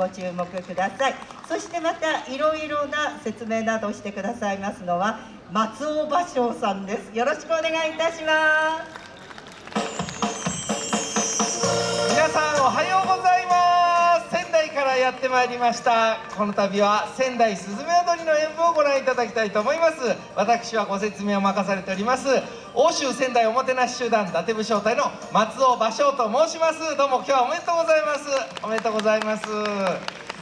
ご注目ください。そしてまたいろいろな説明などしてくださいますのは松尾芭蕉さんです。よろしくお願いいたします。皆さんおはようございます。仙台からやってまいりました。この度は仙台すずめ踊りの演舞をご覧いただきたいと思います。私はご説明を任されております。欧州仙台おもてなし集団伊達武将隊の松尾芭蕉と申します。どうも今日はおめでとうございます。めでとうございます。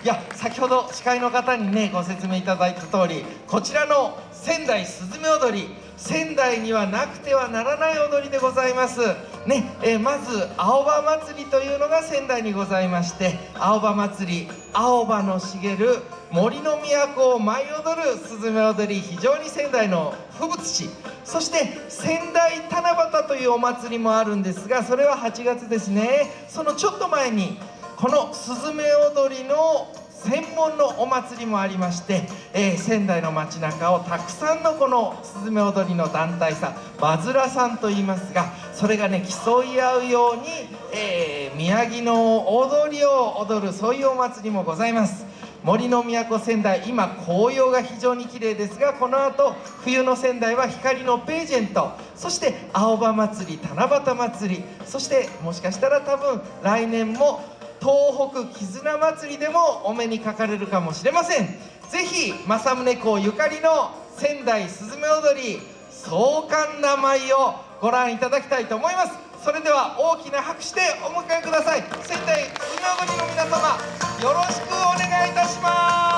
いや先ほど司会の方にねご説明いただいた通りこちらの仙台すずめ踊り仙台にはなくてはならない踊りでございます。ね、え、まず青葉祭りというのが仙台にございまして青葉祭り青葉の茂る森の都を舞い踊るすずめ踊り非常に仙台の風物詩。そして仙台七夕というお祭りもあるんですがそれは8月ですね。そのちょっと前にこのすずめ踊りの専門のお祭りもありまして、えー、仙台の街中をたくさんのこのすずめ踊りの団体さんバズラさんと言いますがそれがね競い合うように、えー、宮城の踊りを踊るそういうお祭りもございます。森の都仙台今紅葉が非常に綺麗ですがこの後冬の仙台は光のページェント。そして青葉祭り七夕祭り。そしてもしかしたら多分来年も東北絆祭りでもお目にかかれるかもしれません。ぜひ政宗公ゆかりの仙台すずめ踊り壮観な舞をご覧いただきたいと思います。それでは大きな拍手でお迎えください。仙台すずめ踊りの皆様よろしくお願いいたします。